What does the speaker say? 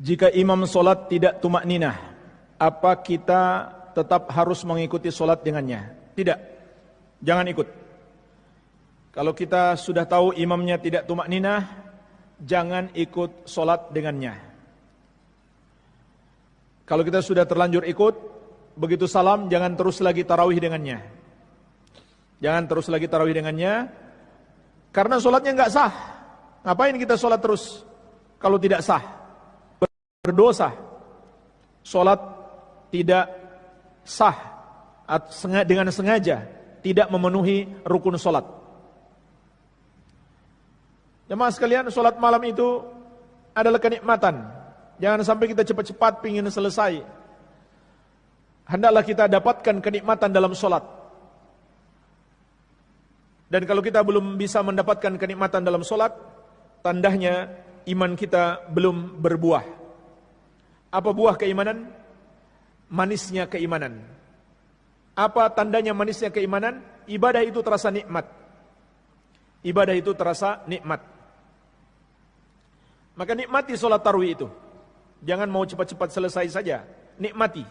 Jika imam solat tidak tumak ninah, apa kita tetap harus mengikuti solat dengannya? Tidak, jangan ikut. Kalau kita sudah tahu imamnya tidak tumak ninah, jangan ikut solat dengannya. Kalau kita sudah terlanjur ikut, begitu salam jangan terus lagi tarawih dengannya. Jangan terus lagi tarawih dengannya, karena solatnya nggak sah. Ngapain kita solat terus kalau tidak sah? Berdosa. Solat tidak sah dengan sengaja tidak memenuhi rukun solat. Jemaah sekalian, solat malam itu adalah kenikmatan. Jangan sampai kita cepat-cepat ingin selesai. Hendaklah kita dapatkan kenikmatan dalam solat. Dan kalau kita belum bisa mendapatkan kenikmatan dalam solat, tandanya iman kita belum berbuah. Apa buah keimanan? Manisnya keimanan. Apa tandanya manisnya keimanan? Ibadah itu terasa nikmat. Ibadah itu terasa nikmat. Maka nikmati solat tarwih itu. Jangan mau cepat-cepat selesai saja. Nikmati.